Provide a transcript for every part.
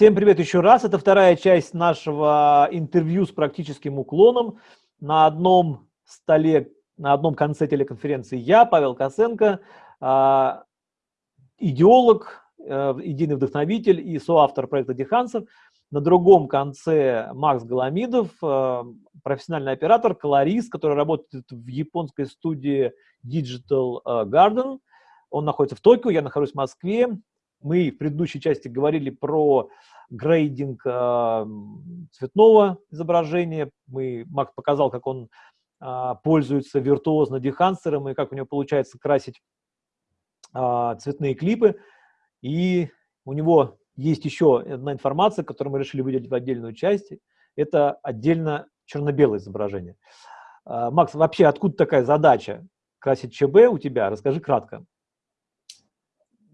Всем привет еще раз. Это вторая часть нашего интервью с практическим уклоном. На одном столе, на одном конце телеконференции я, Павел Косенко, а, идеолог, э, идейный вдохновитель и соавтор проекта Диханцев. На другом конце Макс Голомидов, э, профессиональный оператор, колорист, который работает в японской студии Digital э, Garden. Он находится в Токио, я нахожусь в Москве. Мы в предыдущей части говорили про грейдинг э, цветного изображения. Мы, Макс показал, как он э, пользуется виртуозно дехансером и как у него получается красить э, цветные клипы. И у него есть еще одна информация, которую мы решили выделить в отдельную часть. Это отдельно черно-белое изображение. Макс, вообще откуда такая задача красить ЧБ у тебя? Расскажи кратко.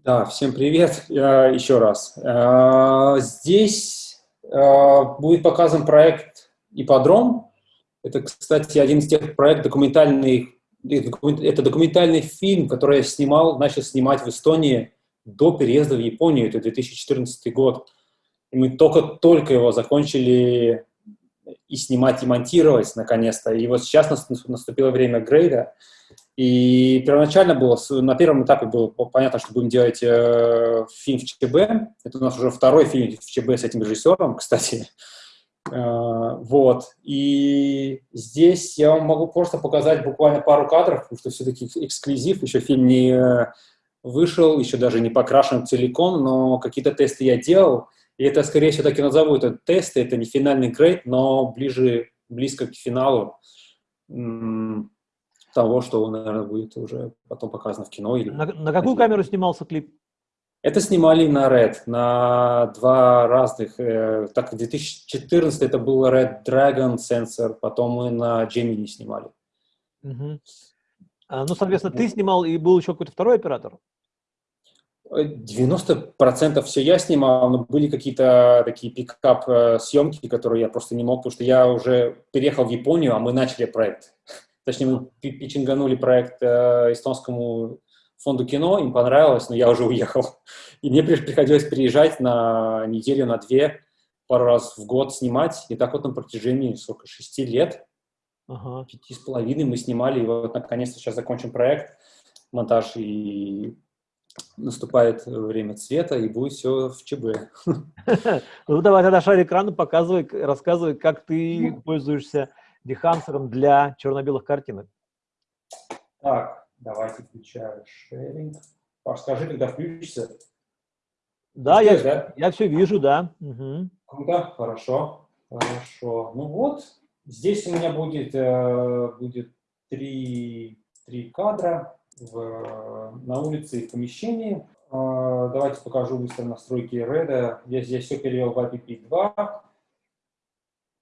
Да, всем привет еще раз. А, здесь а, будет показан проект «Ипподром». Это, кстати, один из тех проектов документальных, это документальный фильм, который я снимал, начал снимать в Эстонии до переезда в Японию, это 2014 год. И мы только-только его закончили и снимать, и монтировать, наконец-то. И вот сейчас наступило время грейда. И первоначально было, на первом этапе было понятно, что будем делать э, фильм в ЧБ. Это у нас уже второй фильм в ЧБ с этим режиссером, кстати. Э, вот. И здесь я вам могу просто показать буквально пару кадров, потому что все-таки эксклюзив, еще фильм не вышел, еще даже не покрашен целиком, но какие-то тесты я делал. И это, скорее всего, так и назову это тесты, это не финальный грейд, но ближе, близко к финалу того, что, наверное, будет уже потом показано в кино. Или на, на какую на камеру снимался клип? Это снимали на Red, на два разных. Э, так, в 2014 это был Red Dragon сенсор, потом мы на Gemini снимали. Угу. А, ну, соответственно, ты снимал и был еще какой-то второй оператор? 90% все я снимал, но были какие-то такие пикап э, которые я просто не мог, потому что я уже переехал в Японию, а мы начали проект. Точнее, мы питчинганули проект э, эстонскому фонду кино, им понравилось, но я уже уехал. И мне приходилось приезжать на неделю, на две, пару раз в год снимать. И так вот на протяжении, сколько, шести лет, ага. пяти с половиной мы снимали. И вот наконец-то сейчас закончим проект, монтаж, и наступает время цвета, и будет все в ЧБ. Ну, давай тогда шарик экрану, показывай, рассказывай, как ты ну. пользуешься дехансером для черно-белых картинок. Так, давайте включаю шеринг. Паш, скажи, когда включится. Да, я, да? я все вижу, да. Угу. Круто, хорошо, хорошо. Ну вот, здесь у меня будет, э, будет три, три кадра в, на улице и в помещении. Э, давайте покажу быстро настройки Red. Я здесь все перевел в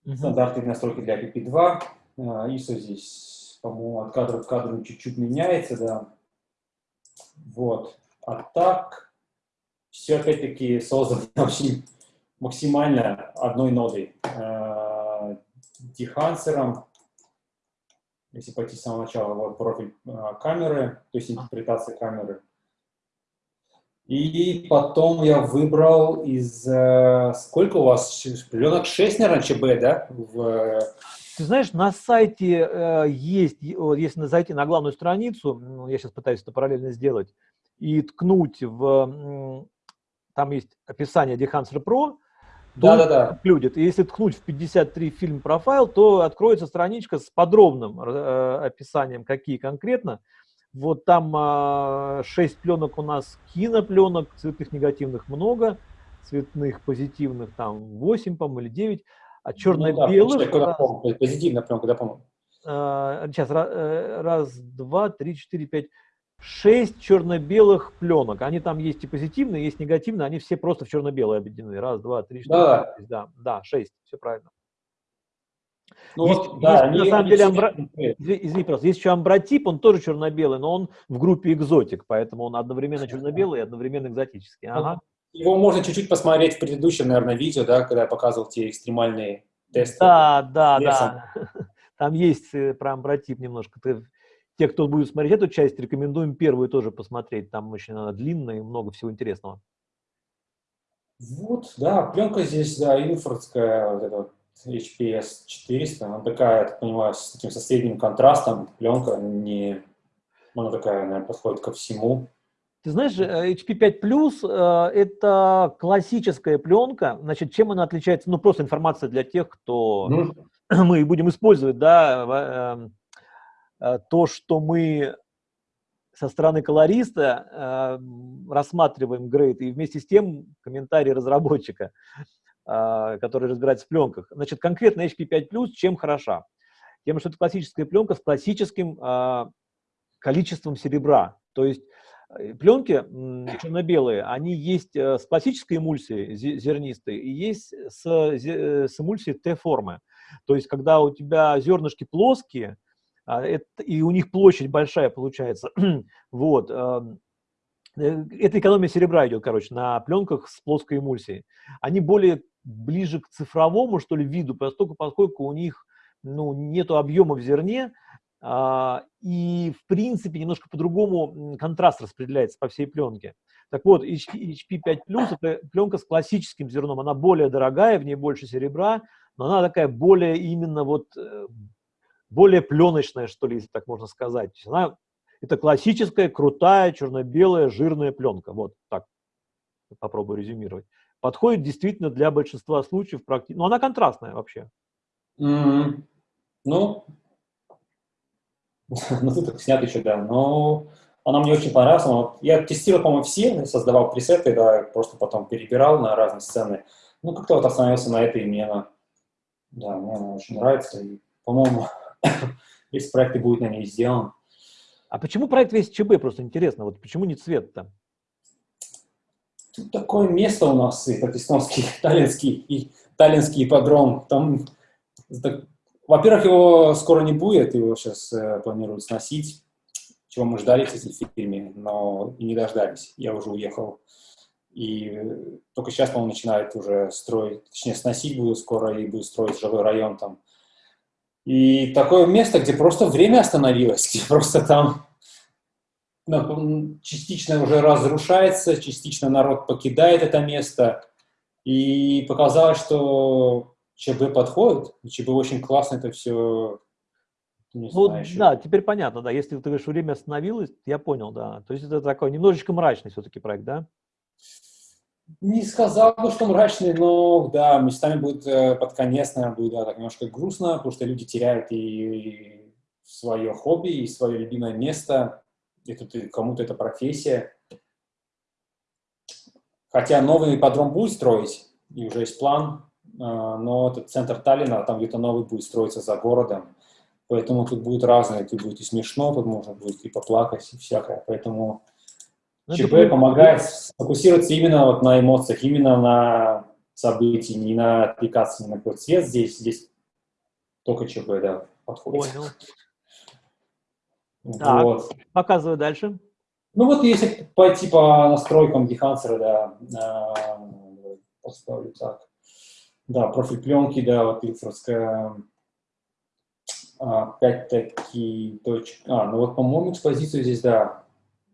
IPP2. Стандартные настройки для PP2. ISO здесь, по-моему, от кадра к кадру чуть-чуть меняется, да. Вот. А так, все опять-таки создано очень максимально одной нодой. Э, дехансером. Если пойти с самого начала, вот профиль э, камеры, то есть интерпретация камеры. И потом я выбрал из... Э, сколько у вас? Пленок 6, наверное, ЧБ, да? В... Ты знаешь, на сайте э, есть, если зайти на главную страницу, ну, я сейчас пытаюсь это параллельно сделать, и ткнуть в... Там есть описание Dehancer Pro, да, да, да. Included. И если ткнуть в 53 фильм профайл, то откроется страничка с подробным э, описанием, какие конкретно. Вот там а, 6 пленок у нас кинопленок, цветных негативных много, цветных позитивных там 8, по-моему, или 9, а черно-белых... Ну, да, позитивная пленка, да, по-моему. А, сейчас, э, раз, два, три, четыре, пять, шесть черно-белых пленок. Они там есть и позитивные, есть негативные, они все просто в черно-белые объединены. Раз, два, три, четыре, да. пять, да, да, шесть, все правильно. Ну, есть, да, есть, они, на самом они деле, амбра... извини, просто, есть еще амбротип, он тоже черно-белый, но он в группе экзотик, поэтому он одновременно черно-белый и одновременно экзотический. Ага. Его можно чуть-чуть посмотреть в предыдущем, наверное, видео, да, когда я показывал те экстремальные тесты. Да, да, да. Там есть э, про амбротип немножко. Ты, те, кто будет смотреть эту часть, рекомендуем первую тоже посмотреть. Там очень она длинная и много всего интересного. Вот, да, пленка здесь, да, инфрардская, вот эта вот HPS 400, она такая, я так понимаю, с таким со средним контрастом, пленка не, она такая, наверное, подходит ко всему. Ты знаешь, HP 5 Plus это классическая пленка. Значит, чем она отличается? Ну, просто информация для тех, кто mm. мы будем использовать, да, эм, э, то, что мы со стороны колориста э, рассматриваем грейд, и вместе с тем комментарий разработчика, который разбирается в пленках. Значит, конкретно HP 5 Plus чем хороша? Тем, что это классическая пленка с классическим количеством серебра. То есть Э, пленки черно-белые, они есть э, с пластической эмульсией зернистой и есть с, э, с эмульсией Т-формы. То есть, когда у тебя зернышки плоские, а, и у них площадь большая получается, вот, эм, это экономия серебра идет, короче, на пленках с плоской эмульсией. Они более ближе к цифровому, что ли, виду, поскольку, поскольку у них ну, нету объема в зерне, а, и, в принципе, немножко по-другому контраст распределяется по всей пленке. Так вот, HP 5 Plus – это пленка с классическим зерном, она более дорогая, в ней больше серебра, но она такая более именно вот, э, более пленочная, что ли, если так можно сказать. Она, это классическая, крутая, черно-белая, жирная пленка. Вот так попробую резюмировать. Подходит действительно для большинства случаев, практи... но она контрастная вообще. Mm -hmm. Ну, ну, тут снят еще, да, но она мне очень понравилась. Я тестировал, по-моему, все, создавал пресеты, да, просто потом перебирал на разные сцены. Ну, как-то вот остановился на этой, и мне она, да, мне она очень нравится. И, по-моему, весь проект и будет на ней сделан. А почему проект весь ЧБ, просто интересно, вот почему не цвет-то? Тут такое место у нас, как эстонский, таллинский, и таллинский ипподром, там во-первых, его скоро не будет, его сейчас э, планируют сносить, чего мы ждали, кстати, в фильме, но не дождались. Я уже уехал. И только сейчас, по-моему, начинают уже строить, точнее, сносить будут скоро и будут строить жилой район там. И такое место, где просто время остановилось, где просто там частично уже разрушается, частично народ покидает это место. И показалось, что ЧБ подходит, ЧБ очень классно это все не ну, знаю, да, теперь понятно, да. Если ты говоришь, время остановилось, я понял, да. То есть это такой немножечко мрачный все-таки проект, да? Не сказал бы, что мрачный, но да, местами будет э, под конец, наверное, будет да, так немножко грустно, потому что люди теряют и, и свое хобби, и свое любимое место, и тут кому-то это профессия. Хотя новый подром будет строить, и уже есть план, а, но этот центр Таллина, там где-то новый будет строиться за городом, поэтому тут будет разное, тут будет и смешно, тут можно будет и поплакать, и всякое, поэтому ну, ЧП это... помогает сфокусироваться именно вот на эмоциях, именно на событии, не на аппликации, не на какой цвет здесь, здесь только ЧП, да, подходит. Понял. Вот. Так, показываю дальше. Ну вот если пойти по настройкам Behance, да, а, поставлю так. Да, профиль пленки, да, вот Илфордская. Опять-таки, точка. А, ну вот, по-моему, экспозицию здесь, да,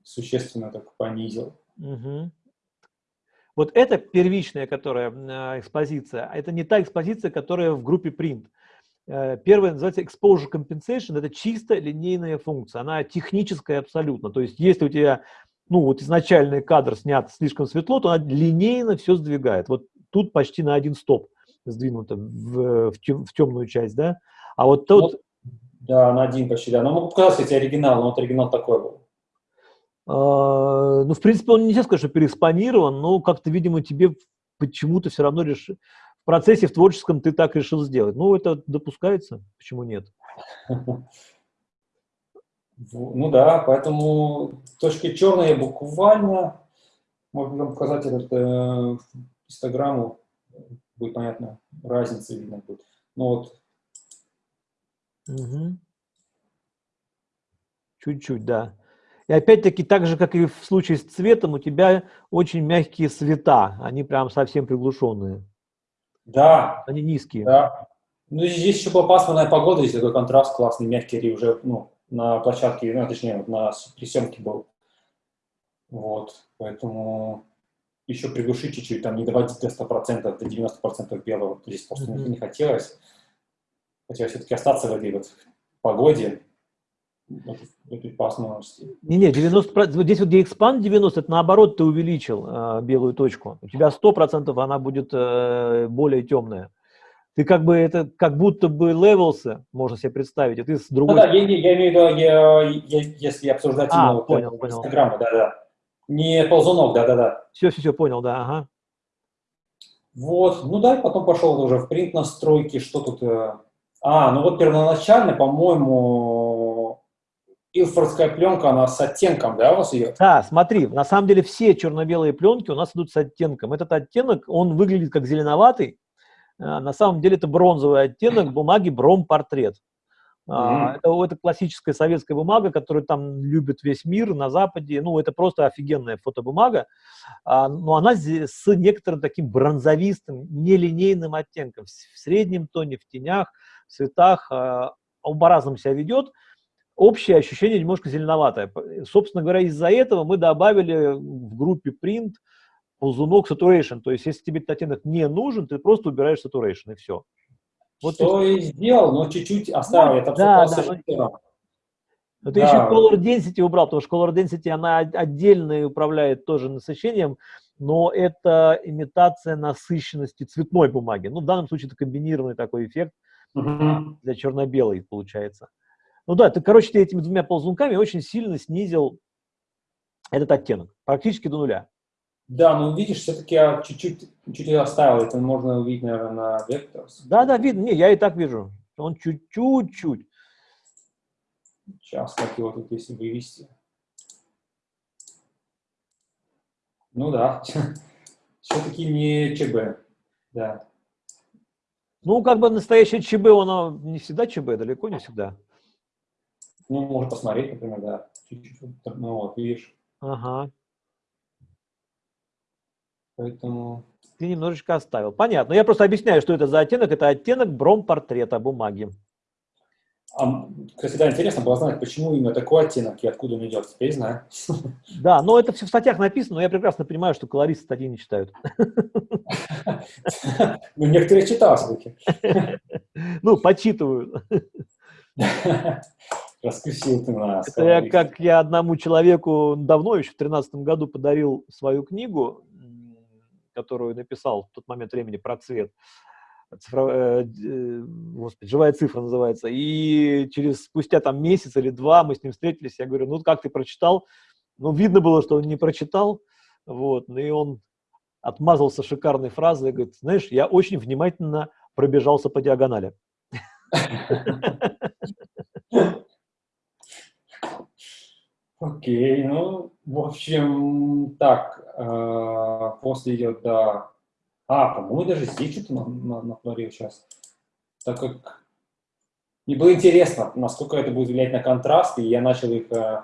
существенно так понизил. Угу. Вот это первичная, которая а, экспозиция, а это не та экспозиция, которая в группе print. Э, первая называется exposure compensation, это чисто линейная функция, она техническая абсолютно. То есть если у тебя ну вот изначальный кадр снят слишком светло, то она линейно все сдвигает. Вот тут почти на один стоп сдвинуто в, в, тем, в темную часть, да? А вот тот... Вот, да, на один почти, да. Но могу показать, кстати, оригинал, но вот оригинал такой был. А, ну, в принципе, он нельзя сказать, что переэкспонирован, но как-то, видимо, тебе почему-то все равно решил... В процессе, в творческом ты так решил сделать. Ну, это допускается, почему нет? Ну да, поэтому точки черные буквально, можно показать этот э, инстаграму, будет понятно, разница видно будет. Ну вот. Чуть-чуть, да. И опять-таки, так же, как и в случае с цветом, у тебя очень мягкие цвета, они прям совсем приглушенные. Да. Они низкие. Да. Ну, здесь еще была пасмурная погода, здесь такой контраст классный, мягкий, уже ну, на площадке, ну, точнее, на, при съемке был. Вот, поэтому еще приглушить чуть-чуть, там не доводить до 100%, до 90% белого, здесь просто mm-hmm. не хотелось. Хотелось все-таки остаться в этой вот погоде, Не-не, 90%, здесь вот где expand 90, это наоборот ты увеличил э, белую точку. У тебя 100% она будет э, более темная. Ты как бы это, как будто бы левелся, можно себе представить, а ты с другой... Ну, да, я, я имею в виду, я, я, если обсуждать а, именно понял, вот, понял. Инстаграма, да-да. Не ползунок, да-да-да. Все-все-все, понял, да, ага. Вот, ну да, потом пошел уже в принт настройки, что тут... Э, а, ну вот первоначально, по-моему, Илфордская пленка, она с оттенком, да, у вас идет? Да, смотри, на самом деле все черно-белые пленки у нас идут с оттенком. Этот оттенок, он выглядит как зеленоватый, а, на самом деле это бронзовый оттенок бумаги бромпортрет. Mm-hmm. Это, это классическая советская бумага, которую там любит весь мир на Западе. Ну, это просто офигенная фотобумага. А, но она с некоторым таким бронзовистым, нелинейным оттенком. В среднем тоне, в тенях, в цветах. А, он по-разному себя ведет. Общее ощущение немножко зеленоватое. Собственно говоря, из-за этого мы добавили в группе Print ползунок saturation. То есть, если тебе этот оттенок не нужен, ты просто убираешь saturation, и все. Вот Что и сделал, но чуть-чуть оставил. Ну, это да, да, но... но ты да. еще color density убрал, потому что color density, она отдельно управляет тоже насыщением, но это имитация насыщенности цветной бумаги. Ну, в данном случае это комбинированный такой эффект угу. для черно-белой получается. Ну да, ты, короче, ты этими двумя ползунками очень сильно снизил этот оттенок, практически до нуля. Да, ну видишь, все-таки я чуть-чуть чуть оставил, это можно увидеть, наверное, на Vectors. Да, да, видно, не, я и так вижу. Он чуть-чуть. Сейчас, как его тут если вывести. Ну да, все-таки не ЧБ, да. Ну, как бы настоящее ЧБ, оно не всегда ЧБ, далеко не всегда. Ну, можно посмотреть, например, да. Чуть-чуть, ну вот, видишь. Ага. Поэтому... Ты немножечко оставил. Понятно. Я просто объясняю, что это за оттенок. Это оттенок бромпортрета бумаги. А, кстати, да, интересно было знать, почему именно такой оттенок и откуда он идет. Теперь знаю. Да, но это все в статьях написано, но я прекрасно понимаю, что колористы статьи не читают. Ну, некоторые читал все-таки. Ну, почитывают. Раскусил ты нас. Это я, как я одному человеку давно, еще в 2013 году, подарил свою книгу которую написал в тот момент времени про цвет, цифро, э, э, господи, живая цифра называется, и через спустя там месяц или два мы с ним встретились, я говорю, ну как ты прочитал? Ну, видно было, что он не прочитал, вот, ну и он отмазался шикарной фразой, говорит, знаешь, я очень внимательно пробежался по диагонали. Окей, ну, в общем, так, э, после идет, да, а, по-моему, даже здесь что-то на, на, натворил сейчас, так как мне было интересно, насколько это будет влиять на контраст, и я начал их... Э,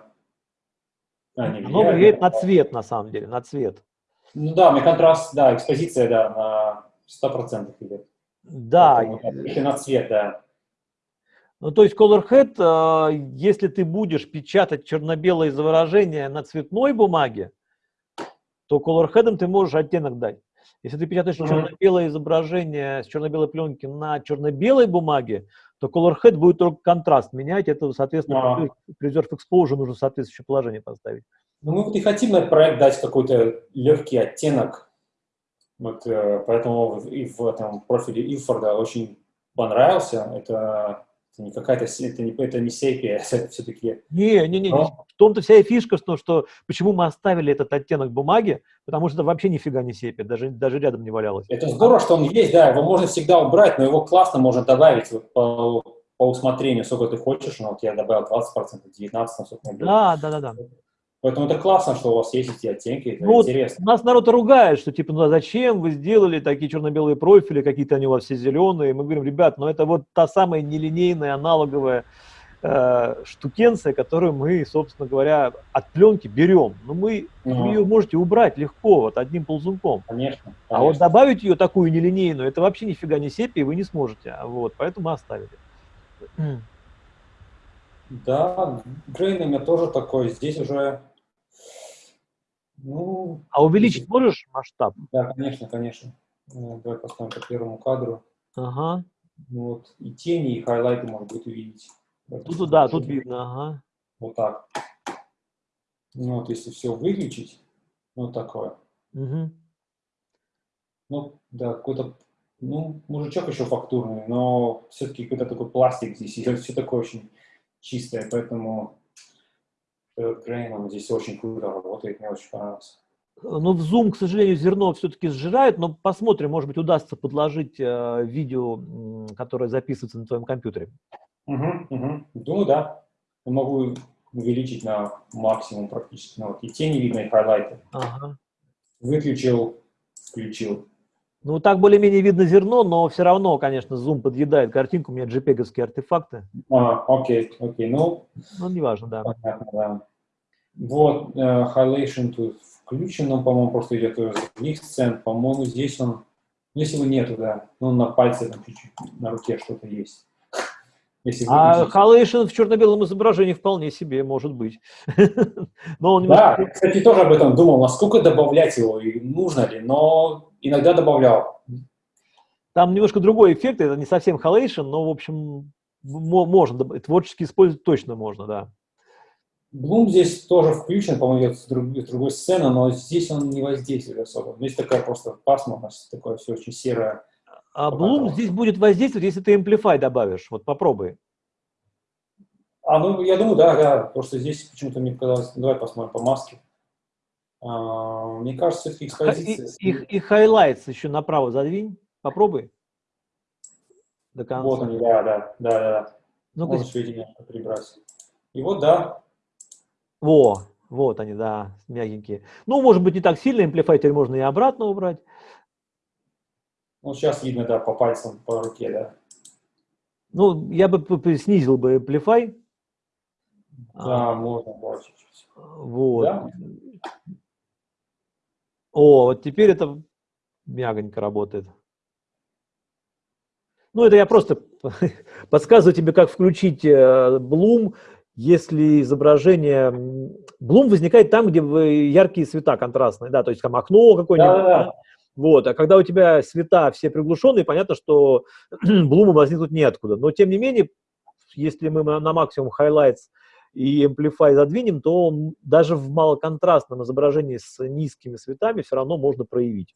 а, не Оно влияет на цвет, на самом деле, на цвет. Ну да, мне контраст, да, экспозиция, да, на 100% идет. Да. Поэтому, на цвет, да. Ну, то есть Colorhead, а, если ты будешь печатать черно-белое изображение на цветной бумаге, то Colorhead ты можешь оттенок дать. Если ты печатаешь mm-hmm. черно-белое изображение с черно-белой пленки на черно-белой бумаге, то Colorhead будет только контраст менять. Это, соответственно, uh-huh. Preserve Exposure нужно соответствующее положение поставить. Ну, мы вот и хотим на этот проект дать какой-то легкий оттенок. Вот, э, поэтому и в этом профиле Илфорда очень понравился. Это это не какая-то, это не, это не сепия, это все-таки... Не, не, не, Но... в том-то вся и фишка, что, что почему мы оставили этот оттенок бумаги, потому что это вообще нифига не сепия, даже, даже рядом не валялось. Это здорово, что он есть, да, его можно всегда убрать, но его классно можно добавить вот, по, по усмотрению, сколько ты хочешь, ну вот я добавил 20%, 19%, сколько Да, да, да, да. Поэтому это классно, что у вас есть эти оттенки, это ну, интересно. Нас народ ругает, что типа, ну а зачем вы сделали такие черно-белые профили, какие-то они у вас все зеленые. Мы говорим, ребят, ну это вот та самая нелинейная аналоговая э, штукенция, которую мы, собственно говоря, от пленки берем. Но мы, ну, вы ее можете убрать легко, вот одним ползунком. Конечно, конечно. А вот добавить ее такую нелинейную, это вообще нифига не сепия, вы не сможете. Вот, поэтому оставили. Да, Грейн у меня тоже такой. Здесь уже Ну, а увеличить можешь масштаб? Да, конечно, конечно. Ну, давай поставим по первому кадру. Ага. Вот. И тени, и хайлайты можно будет увидеть. Тут, да, тут видно, ага. Вот так. Ну, вот если все выключить, вот такое. Угу. Ну, да, какой-то, ну, мужичок еще фактурный, но все-таки какой-то такой пластик здесь, и все такое очень чистое, поэтому Грейном здесь очень круто работает, мне очень понравилось. Ну, в Zoom, к сожалению, зерно все-таки сжирает, но посмотрим, может быть, удастся подложить э, видео, которое записывается на твоем компьютере. Угу, угу. Думаю, да. Я могу увеличить на максимум практически. Ну, вот и тени видно, и хайлайты. Ага. Выключил, включил. Ну, так более-менее видно зерно, но все равно, конечно, Zoom подъедает картинку, у меня jpeg артефакты. А, окей, окей, ну... Ну, неважно, да. Понятно, да. Вот, uh, highlightation тут включен, он, по-моему, просто идет из других сцен. По-моему, здесь он... Если его нету, да, ну, на пальце там чуть-чуть, на руке что-то есть. Если а халейшн в черно-белом изображении вполне себе может быть. но он немножко... Да, кстати, тоже об этом думал, насколько добавлять его и нужно ли, но иногда добавлял. Там немножко другой эффект, это не совсем халейшн, но, в общем, можно, творчески использовать точно можно, да. Блум здесь тоже включен, по-моему, с, друг, с другой сцены, но здесь он не воздействует особо. Здесь такая просто пасмурность, такое все очень серое. А Bloom здесь будет воздействовать, если ты Amplify добавишь. Вот попробуй. А, ну, я думаю, да, да. Просто здесь почему-то мне показалось... Давай посмотрим по маске. А, мне кажется, все-таки экспозиция... И, и, и highlights еще направо задвинь. Попробуй. До конца. Вот они, да, да, да, да. Ну Можешь видение прибрать. И вот, да. Во, вот они, да, мягенькие. Ну, может быть, не так сильно, Amplify теперь можно и обратно убрать. Ну, сейчас видно, да, по пальцам, по руке, да. Ну, я бы снизил бы Amplify. Да, а, можно больше. Вот. Да? О, вот теперь это мягонько работает. Ну, это я просто подсказываю тебе, как включить Bloom, э, если изображение... Bloom возникает там, где яркие цвета контрастные, да, то есть там окно какое-нибудь. Да, да, да. Вот. А когда у тебя света все приглушенные, понятно, что блума возникнуть неоткуда. Но тем не менее, если мы на максимум highlights и amplify задвинем, то он даже в малоконтрастном изображении с низкими светами все равно можно проявить.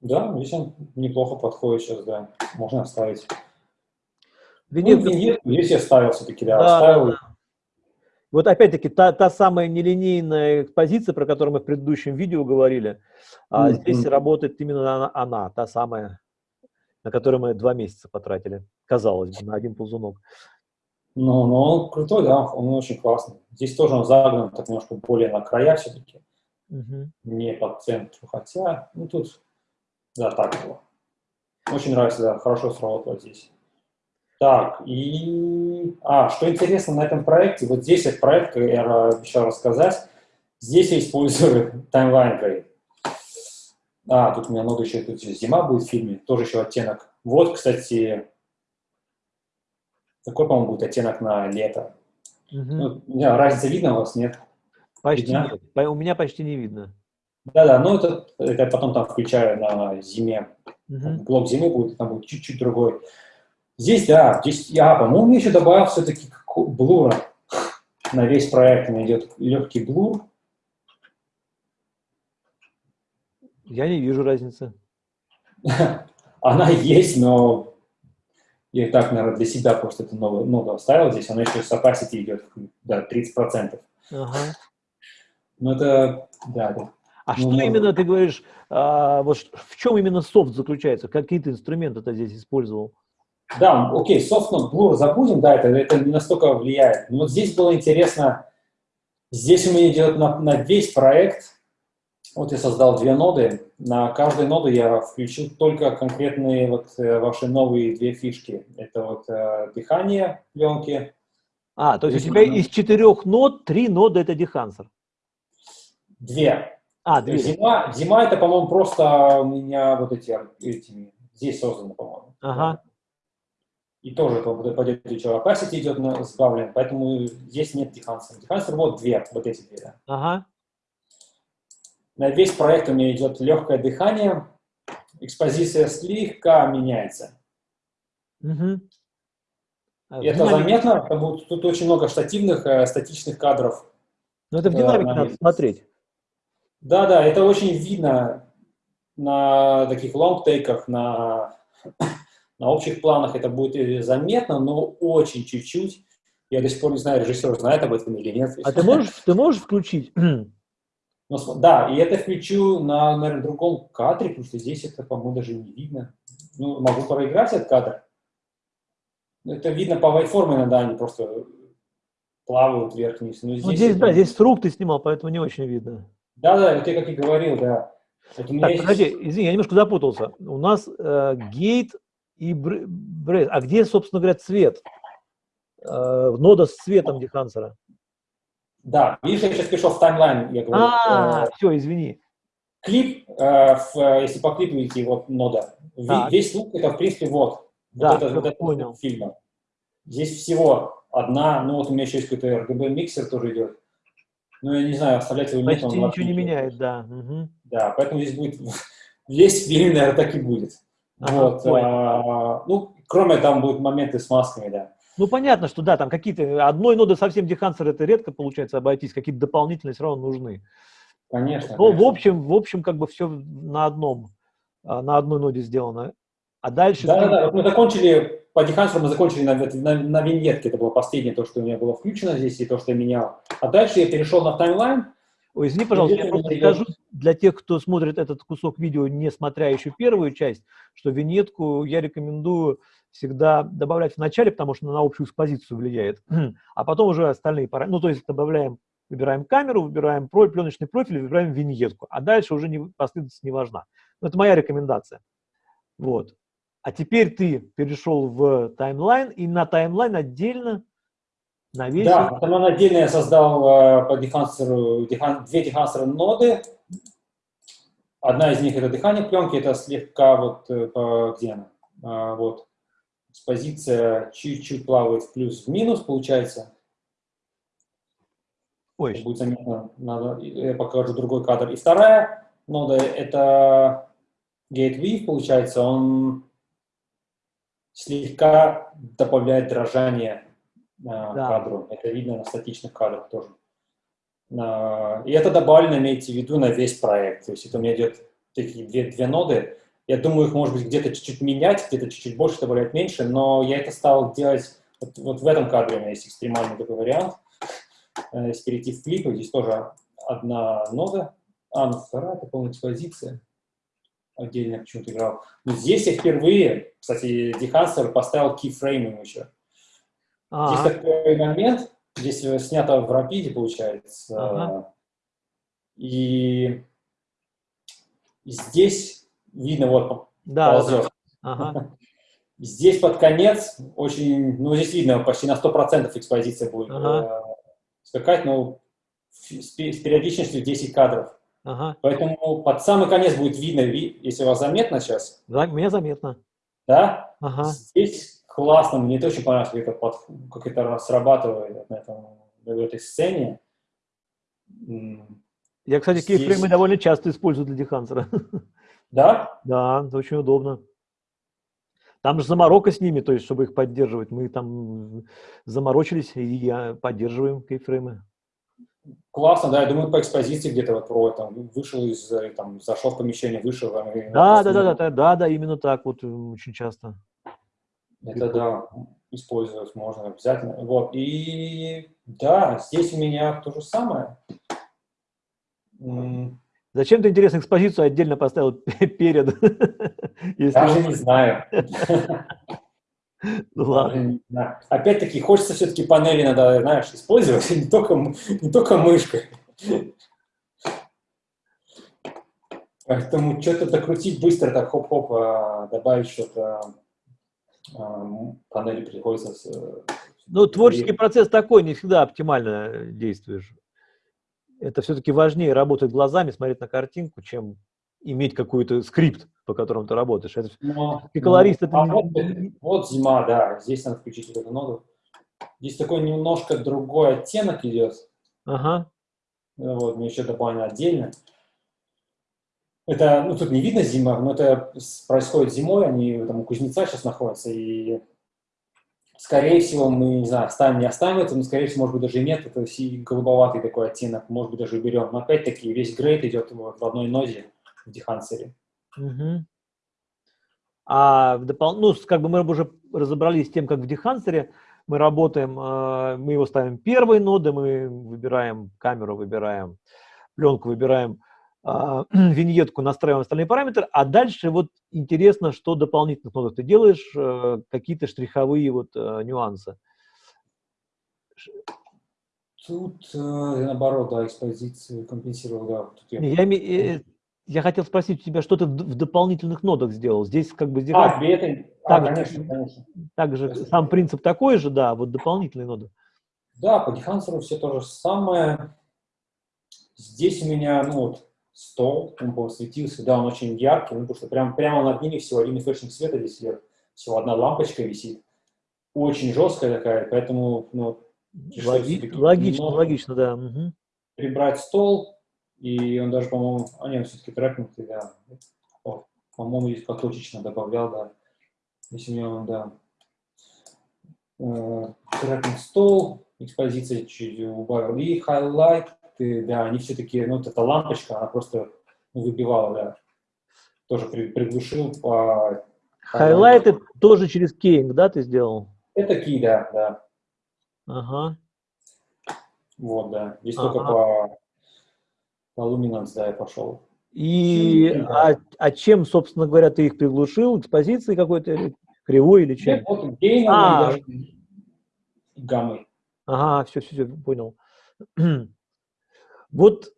Да, здесь он неплохо подходит сейчас, да. Можно оставить. Венет, ну, венет, здесь я ставил все-таки, да, да, оставил. Да. Вот опять-таки та, та самая нелинейная экспозиция, про которую мы в предыдущем видео говорили, а здесь работает именно она, она, та самая, на которую мы два месяца потратили, казалось бы, на один ползунок. Ну, ну, он крутой, да, он очень классный. Здесь тоже он загнан так немножко более на края все-таки, угу. не по центру, хотя, ну, тут, да, так было. Очень нравится, да, хорошо сработало здесь. Так, и... А, что интересно на этом проекте, вот здесь этот проект, я обещал рассказать, здесь я использую таймлайн грейд. А, тут у меня много еще, тут зима будет в фильме, тоже еще оттенок. Вот, кстати, такой, по-моему, будет оттенок на лето. Угу. Ну, не, разница видно у вас, нет? Почти видно? нет, у меня почти не видно. Да-да, ну это, это я потом там включаю на зиме. Угу. Блок зимы будет, там будет чуть-чуть другой. Здесь, да, здесь я, по-моему, еще добавил все-таки блура на весь проект. Меня идет легкий блур. Я не вижу разницы. Она есть, но я так, наверное, для себя просто эту новую ноду оставил здесь. Она еще с opacity идет, да, 30%. Ага. Ну это, да, да. А ну, что можно... именно ты говоришь, а, вот в чем именно софт заключается? Какие ты инструменты ты здесь использовал? Да, окей, softnode blur забудем, да, это, это не настолько влияет. Но вот здесь было интересно, здесь у меня идет на, на весь проект, вот я создал две ноды, на каждой ноду я включил только конкретные вот э, ваши новые две фишки. Это вот э, дыхание пленки. А, то есть у тебя из четырех нод три ноды это дехансер? Две. А, две. Зима, зима это, по-моему, просто у меня вот эти, эти здесь созданы, по-моему. Ага. И тоже пойдет еще opacity идет на сбавлен, поэтому здесь нет дефансера. Дефансер вот две, вот эти две. Да. Ага. На весь проект у меня идет легкое дыхание, экспозиция слегка меняется. Угу. И это заметно, потому что тут очень много штативных, э, статичных кадров. Но это в динамике надо смотреть. Да, да, это очень видно на таких лонгтейках, на, на общих планах это будет заметно, но очень чуть-чуть. Я до сих пор не знаю, режиссер знает об этом или нет. А ты можешь, ты можешь включить? Ну, да, и это включу на, наверное, другом кадре, потому что здесь это, по-моему, даже не видно. Ну, могу проиграть этот кадр. Это видно по вайформе иногда, они просто плавают вверх-вниз. Ну, здесь, ну, здесь, это... да, здесь с рук ты снимал, поэтому не очень видно. Да-да, вот я как и говорил, да. так, есть... подожди, извини, я немножко запутался. У нас э, гейт и брейс. А где, собственно говоря, цвет? Э, нода с цветом дехансера. Да, видишь, я сейчас пришел в таймлайн, я говорю. А, э, все, извини. Клип, э, в, если по клипу идти, вот нода. Весь лук это, в принципе, вот. Да, вот это, вот это понял. фильма. Здесь всего одна, ну вот у меня еще есть какой-то RGB-миксер тоже идет. Ну, я не знаю, оставлять его нет. Почти ничего не меняет, да. Угу. Да, поэтому здесь будет, весь фильм, наверное, так и будет. Ага, вот, а, ну, кроме там будут моменты с масками, да. Ну, понятно, что да, там какие-то, одной ноды совсем дехансер это редко получается обойтись, какие-то дополнительные все равно нужны. Конечно. Но конечно. в общем, в общем, как бы все на одном, а, на одной ноде сделано. А дальше... Да, да, да, мы закончили, по дехансеру мы закончили на, на, на виньетке, это было последнее, то, что у меня было включено здесь, и то, что я менял. А дальше я перешел на таймлайн, Ой, извини, пожалуйста, я просто скажу для тех, кто смотрит этот кусок видео, не смотря еще первую часть, что виньетку я рекомендую всегда добавлять в начале, потому что она на общую экспозицию влияет, а потом уже остальные параметры. Ну, то есть добавляем, выбираем камеру, выбираем про, пленочный профиль, выбираем виньетку, а дальше уже не, последовательность не важна. Но это моя рекомендация. Вот. А теперь ты перешел в таймлайн, и на таймлайн отдельно навесил... Да, потом отдельно я создал э, по дефансеру, дехан, две дефансеры ноды. Одна из них это дыхание пленки, это слегка вот, э, по, где она? А, вот, экспозиция чуть-чуть плавает в плюс в минус, получается. Ой. Будет заметно, надо, я покажу другой кадр. И вторая нода, это Gate получается, он слегка добавляет дрожание да. кадру. Это видно на статичных кадрах тоже. И это добавлено, имейте в виду, на весь проект. То есть это у меня идет такие две, две ноды, я думаю, их, может быть, где-то чуть-чуть менять, где-то чуть-чуть больше добавлять меньше, но я это стал делать вот, вот в этом кадре у меня есть экстремальный такой вариант. Э, если перейти в клип, здесь тоже одна нода, а, ну вторая, это полная экспозиция. Отдельно почему-то играл. Но здесь я впервые, кстати, Дехансер поставил кейфрейм еще. А -а -а. Здесь такой момент, здесь снято в рапиде, получается. Ага. И здесь видно, вот да, ползет. Да. Ага. Здесь под конец очень, ну здесь видно, почти на 100% экспозиция будет ага. э, скакать, но с, с периодичностью 10 кадров. Ага. Поэтому под самый конец будет видно, если у вас заметно сейчас. Да, мне заметно. Да? Ага. Здесь классно, мне это очень понравилось, как это, под, как это срабатывает на, этом, в этой сцене. Я, кстати, Здесь... кейфреймы довольно часто использую для дехансера. Да? Да, это очень удобно. Там же заморока с ними, то есть, чтобы их поддерживать. Мы там заморочились и поддерживаем кейфреймы. Классно, да, я думаю, по экспозиции где-то вот про там вышел из, там, зашел в помещение, вышел. Да, да, да, да, да, да, именно так вот очень часто. Это да, использовать можно обязательно. Вот, и да, здесь у меня то же самое. Зачем ты, интересно, экспозицию отдельно поставил перед? Даже не знаю. Ну ладно. Опять-таки, хочется все-таки панели надо, знаешь, использовать, не только, не только мышкой. Поэтому что-то докрутить быстро, так хоп-хоп, а, добавить что-то, панели приходится... Ну, творческий процесс такой, не всегда оптимально действуешь это все-таки важнее работать глазами, смотреть на картинку, чем иметь какой-то скрипт, по которому ты работаешь. Это, Но, и колорист ну, это... а вот, вот зима, да, здесь надо включить вот эту ноду. Здесь такой немножко другой оттенок идет. Ага. Ну вот, мне еще дополнительно отдельно. Это, ну, тут не видно зима, но это происходит зимой, они там у кузнеца сейчас находятся, и скорее всего мы, не знаю, оставим, не оставим это, но скорее всего, может быть, даже и нет, это голубоватый такой оттенок, может быть, даже уберем. Но опять-таки весь грейд идет в одной ноде в дехансере. Угу. А в допол... ну, как бы мы уже разобрались с тем, как в дехансере мы работаем, э, мы его ставим первой ноды, мы выбираем камеру, выбираем пленку, выбираем а, виньетку, настраиваем остальные параметры, а дальше вот интересно, что дополнительных нодах ты делаешь, э, какие-то штриховые вот э, нюансы. Тут наоборот, да, экспозицию компенсировал, да. Тут я... Я, я хотел спросить у тебя, что ты в дополнительных нодах сделал? Здесь как бы... Здесь а, при этой... Так, а, конечно, конечно. Также сам принцип такой же, да, вот дополнительные ноды. Да, по дехансеру все то же самое. Здесь у меня, ну вот, стол, он посветился, да, он очень яркий, ну, потому что прям, прямо над ними всего один источник света здесь идет, всего одна лампочка висит. Очень жесткая такая, поэтому, ну, Логи логично, логично, да. Угу. Прибрать стол, и он даже, по-моему, а нет, все-таки трекнутый, да. По-моему, здесь поточечно добавлял, да. Если у него, да. Э, трекнут стол, экспозиция чуть убавил. И хайлайты, да, они все-таки, ну, вот эта лампочка, она просто выбивала, да. Тоже при, приглушил по... Хайлайты тоже через кейнг, да, ты сделал? Это кей, да, да. Ага. Вот, да. Здесь ага. только по по Luminance, да, я пошел. И а, а чем, собственно говоря, ты их приглушил? Экспозицией какой-то, кривой или чем? Нет, вот гейном а, гаммой. Ага, все, все, все, понял. вот,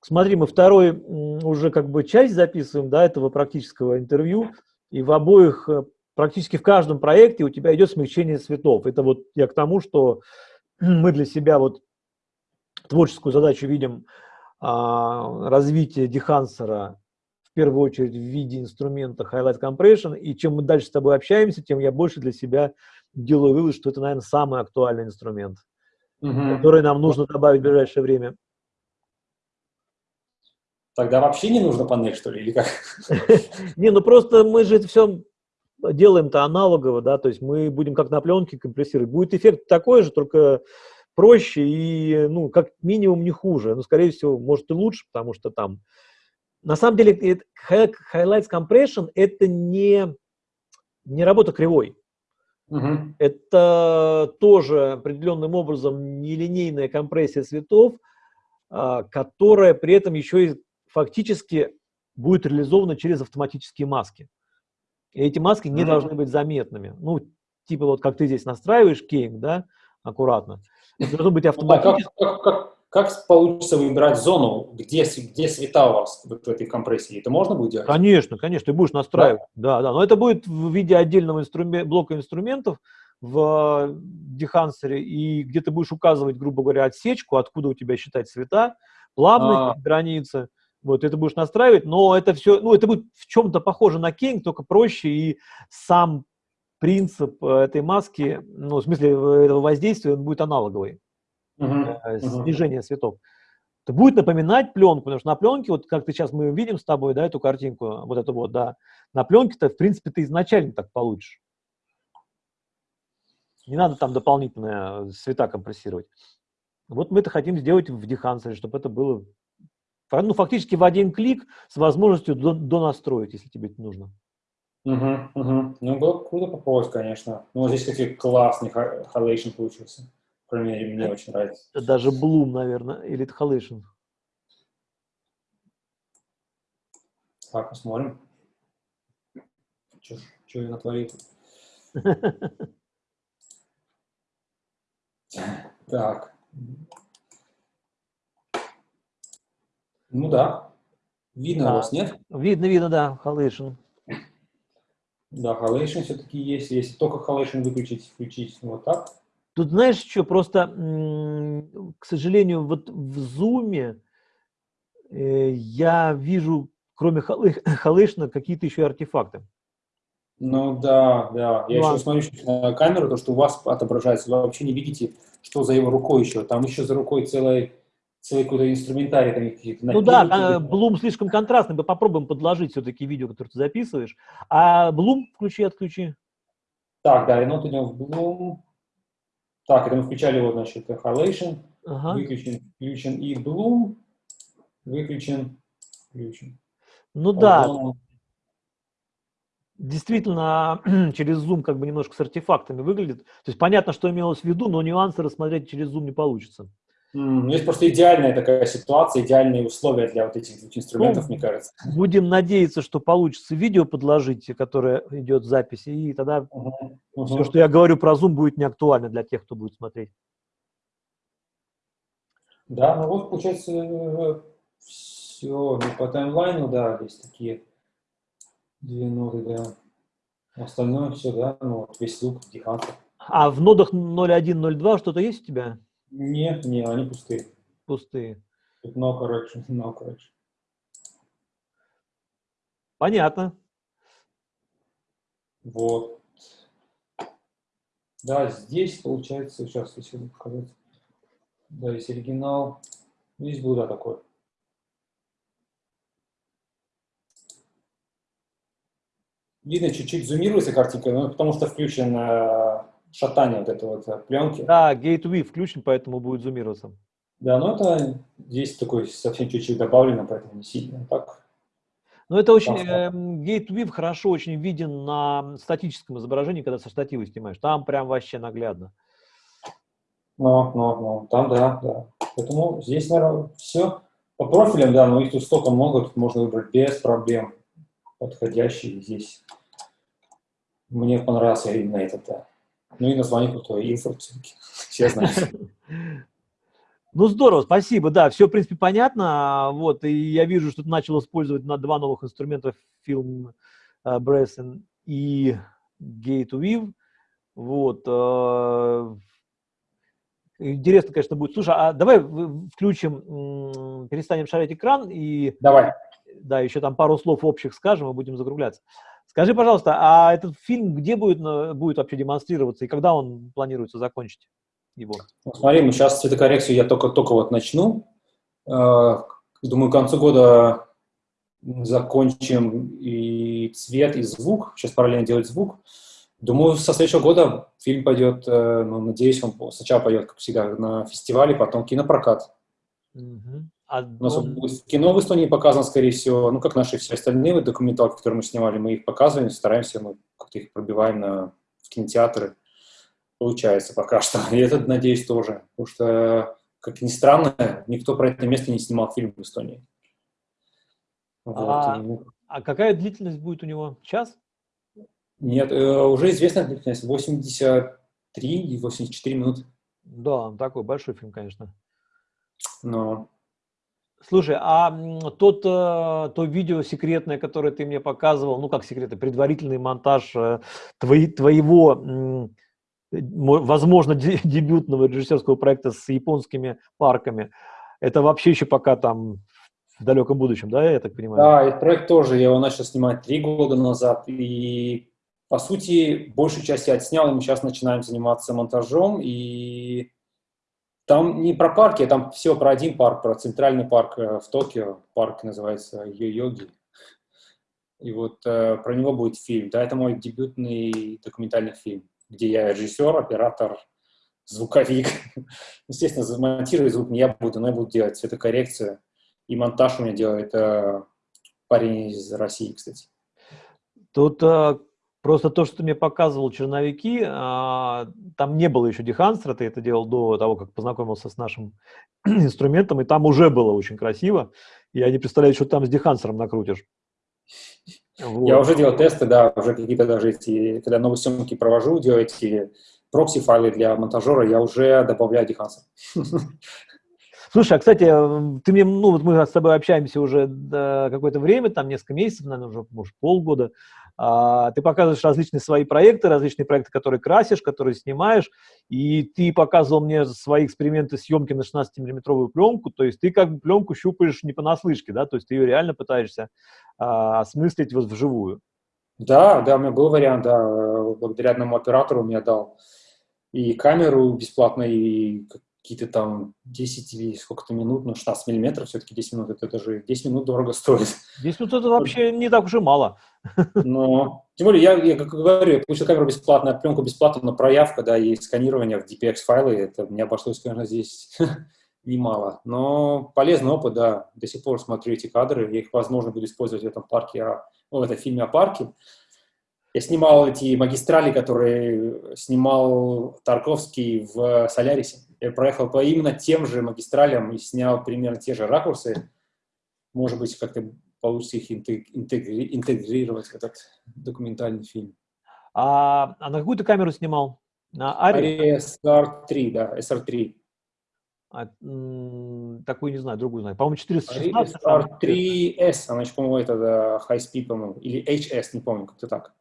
смотри, мы второй уже как бы часть записываем, да, этого практического интервью, и в обоих, э, практически в каждом проекте у тебя идет смягчение цветов. Это вот я к тому, что мы для себя вот творческую задачу видим а, развитие дехансера в первую очередь в виде инструмента Highlight Compression, и чем мы дальше с тобой общаемся, тем я больше для себя делаю вывод, что это, наверное, самый актуальный инструмент, угу. который нам нужно добавить в ближайшее время. Тогда вообще не нужно панель, что ли, или как? Не, ну просто мы же это все делаем-то аналогово, да, то есть мы будем как на пленке компрессировать. Будет эффект такой же, только проще и, ну, как минимум не хуже. Но, скорее всего, может и лучше, потому что там... На самом деле, Highlights Compression – это не, не работа кривой. Угу. Это тоже определенным образом нелинейная компрессия цветов, а, которая при этом еще и фактически будет реализована через автоматические маски. И эти маски не mm должны быть заметными. Ну, типа вот как ты здесь настраиваешь кейн, да, аккуратно. Это должно быть автоматически. как, как, как, как получится выбирать зону, где, где света у вас в этой компрессии? Это можно будет делать? Конечно, конечно, ты будешь настраивать. Да, да, да. но это будет в виде отдельного инструмент, блока инструментов в дехансере, и где ты будешь указывать, грубо говоря, отсечку, откуда у тебя считать цвета, плавность, а -а -а. границы. Вот, это будешь настраивать, но это все, ну, это будет в чем-то похоже на кейн, только проще, и сам принцип э, этой маски, ну, в смысле э, этого воздействия, он будет аналоговый, uh -huh. снижение цветов. Это будет напоминать пленку, потому что на пленке, вот как ты сейчас мы видим с тобой, да, эту картинку, вот эту вот, да, на пленке-то, в принципе, ты изначально так получишь. Не надо там дополнительно цвета компрессировать. Вот мы это хотим сделать в Dehance, чтобы это было ну, фактически в один клик с возможностью донастроить, если тебе это нужно. Угу, угу. Ну, было круто попробовать, конечно. Ну, здесь какой классный халейшн получился. По крайней мере, мне очень нравится. Даже Bloom, наверное, или это халейшн. Так, посмотрим. Что я натворил Так. Ну да. Видно да. вас, нет? Видно, видно, да, халейшн. Да, Halation все-таки есть. Если только Halation выключить, включить вот так. Тут знаешь что, просто, к сожалению, вот в Zoom э, я вижу кроме халышна, какие-то еще артефакты. Ну да, да. Я Ну, еще смотрю на камеру, то, что у вас отображается, вы вообще не видите, что за его рукой еще. Там еще за рукой целый, целый какой-то инструментарий, там какие-то Ну да, а, Bloom слишком контрастный, мы попробуем подложить все-таки видео, которое ты записываешь. А Bloom включи, отключи. Так, да, ренот идем в Bloom. Так, это мы включали вот, значит, Halation. Ага. Выключен, включен и Bloom. Выключен, включен. Ну да, Озон. действительно, через Zoom как бы немножко с артефактами выглядит. То есть понятно, что имелось в виду, но нюансы рассмотреть через Zoom не получится. Ну, Есть просто идеальная такая ситуация, идеальные условия для вот этих двух инструментов, Ну, мне кажется. Будем надеяться, что получится видео подложить, которое идет в записи, и тогда Мгм. все, что я говорю про Zoom, будет не актуально для тех, кто будет смотреть. Да, ну вот, получается, все. Ну, по таймлайну, да, есть такие две ноты, да. Остальное все, да, ну, вот весь лук, диханка. А в нодах 0.1, 0.2 что-то есть у тебя? Нет, не, они пустые. Пустые. No correction, no correction. Понятно. Вот. Да, здесь получается, сейчас, если показать. Да, есть оригинал. Здесь был, да, такой. Видно, чуть-чуть зумируется картинка, но потому что включен э, шатание вот этой вот э, пленки. Да, Gateway включен, поэтому будет зумироваться. Да, но это здесь такой совсем чуть-чуть добавлено, поэтому не сильно. Так, Но это очень, Да. эм, Gateway хорошо очень виден на статическом изображении, когда со штатива снимаешь. Там прям вообще наглядно. но, но, но, там, да, да. Поэтому здесь, наверное, все. По профилям, да, но их тут столько много, тут можно выбрать без проблем подходящий здесь. Мне понравился именно этот, да. Ну и название крутое, Инфорд все-таки. Все знают. Ну, здорово, спасибо, да, все, в принципе, понятно, вот, и я вижу, что ты начал использовать на два новых инструмента фильм Bresson и Gate Weave, вот, э, интересно, конечно, будет. Слушай, а давай включим, перестанем шарить экран и, Давай. да, еще там пару слов общих скажем и будем закругляться. Скажи, пожалуйста, а этот фильм где будет, на- будет вообще демонстрироваться и когда он планируется закончить его? Ну, смотри, мы сейчас цветокоррекцию я только-только вот начну. Э, Думаю, к концу года закончим и цвет, и звук. Сейчас параллельно делать звук. Думаю, со следующего года фильм пойдет, э, ну, надеюсь, он сначала пойдет, как всегда, на фестивале, потом кинопрокат. Мгм. А У нас будет кино в Эстонии показано, скорее всего, ну, как наши все остальные вот документалки, которые мы снимали, мы их показываем, стараемся, мы как-то их пробиваем на в кинотеатры. Получается пока что. И этот, надеюсь, тоже. Потому что, как ни странно, никто про это место не снимал фильм в Эстонии. Вот, А- и, А какая длительность будет у него? Час? Нет, э, уже известная длительность 83 и 84 минуты. Да, такой большой фильм, конечно. Но Слушай, а тот, э, то видео секретное, которое ты мне показывал, ну как секретный, предварительный монтаж э, твои- твоего, э, мо- возможно, де- дебютного режиссерского проекта с японскими парками, это вообще еще пока там в далеком будущем, да, я так понимаю? Да, этот проект тоже, я его начал снимать три года назад, и, по сути, большую часть я отснял, и мы сейчас начинаем заниматься монтажом, и там не про парки, а там всего про один парк, про центральный парк э, в Токио, парк называется Йо-Йоги, и вот э, про него будет фильм, да, это мой дебютный документальный фильм, где я режиссер, оператор, звуковик, естественно, замонтировать звук не я буду, но я буду делать. Цветокоррекцию, и монтаж у меня делает э, парень из России, кстати. Тут э, просто то, что ты мне показывал черновики, а, там не было еще деханстера, ты это делал до того, как познакомился с нашим инструментом, и там уже было очень красиво. Я не представляю, что там с дехансером накрутишь. Вот. Я уже делал тесты, да, уже какие-то даже эти, когда новые съемки провожу, делаю эти прокси-файлы для монтажера, я уже добавляю дехансер. Слушай, а, кстати, ты мне, ну, вот мы с тобой общаемся уже какое-то время, там несколько месяцев, наверное, уже, может, полгода. А, ты показываешь различные свои проекты, различные проекты, которые красишь, которые снимаешь, и ты показывал мне свои эксперименты съемки на 16-миллиметровую пленку, то есть ты как бы пленку щупаешь не понаслышке, да, то есть ты ее реально пытаешься а, осмыслить вот вживую. Да, да, у меня был вариант, да, благодаря одному оператору мне дал и камеру бесплатно, и какие-то там 10 или сколько-то минут, ну, 16 миллиметров, все-таки 10 минут, это даже 10 минут дорого стоит. 10 минут это вообще не так уж и мало. Но, тем более, я, я как говорю, я получил камеру бесплатно, пленку бесплатно, но проявка, да, и сканирование в DPX-файлы, это мне обошлось, конечно, здесь немало. Но полезный опыт, да, до сих пор смотрю эти кадры, я их, возможно, буду использовать в этом парке, ну, в этом фильме о парке. Я снимал эти магистрали, которые снимал Тарковский в Солярисе. Я проехал по именно тем же магистралям и снял примерно те же ракурсы. Может быть, как-то получится их интегри интегрировать в этот документальный фильм. А, а на какую ты камеру снимал? На Ари? SR3, да, SR3. А, такую не знаю, другую знаю. По-моему, 416. SR3S, она по-моему, это да, High Speed, по-моему, или HS, не помню, как-то так.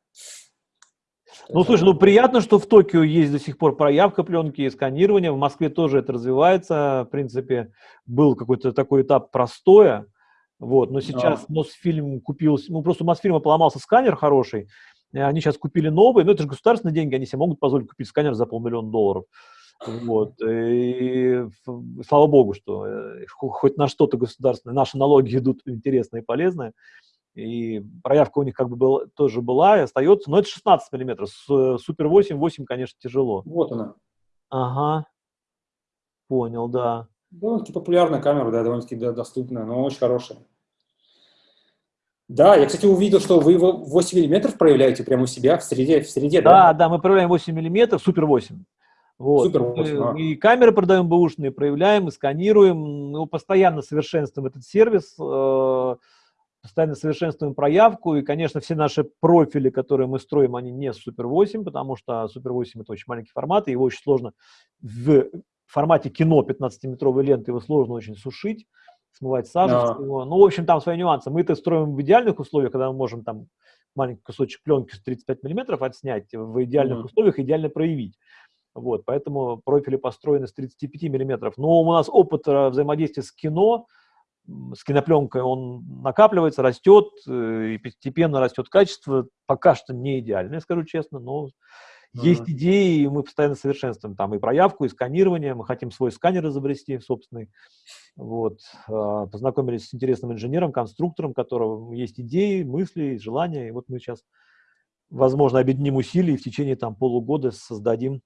Ну, слушай, ну приятно, что в Токио есть до сих пор проявка пленки и сканирование. В Москве тоже это развивается. В принципе, был какой-то такой этап простоя. Вот, но сейчас да. Мосфильм купил, ну просто у Мосфильма поломался сканер хороший, они сейчас купили новый, но это же государственные деньги, они себе могут позволить купить сканер за полмиллиона долларов. Вот. И слава богу, что э, хоть на что-то государственное, наши налоги идут интересные и полезные и проявка у них как бы был, тоже была и остается, но это 16 миллиметров, с э, Супер 8, 8, конечно, тяжело. Вот она. Ага, понял, да. Довольно-таки популярная камера, да, довольно-таки доступная, но очень хорошая. Да, я, кстати, увидел, что вы 8 миллиметров проявляете прямо у себя в среде, в среде да? Да, да, мы проявляем 8 миллиметров, Супер 8. Вот. Супер 8, а. И камеры продаем бэушные, проявляем, и сканируем, ну, постоянно совершенствуем этот сервис, э постоянно совершенствуем проявку, и, конечно, все наши профили, которые мы строим, они не Super 8, потому что Super 8 это очень маленький формат, и его очень сложно в формате кино 15-метровой ленты, его сложно очень сушить, смывать сажу. Yeah. Ну, в общем, там свои нюансы. Мы это строим в идеальных условиях, когда мы можем там маленький кусочек пленки с 35 миллиметров отснять, в идеальных mm. условиях идеально проявить. Вот, поэтому профили построены с 35 миллиметров. Но у нас опыт э, взаимодействия с кино – с кинопленкой он накапливается, растет, э, и постепенно растет качество. Пока что не идеальное, скажу честно, но -huh. Есть идеи, и мы постоянно совершенствуем там и проявку, и сканирование. Мы хотим свой сканер изобрести собственный. Вот. А, познакомились с интересным инженером, конструктором, которого есть идеи, мысли, желания. И вот мы сейчас, возможно, объединим усилия и в течение там полугода создадим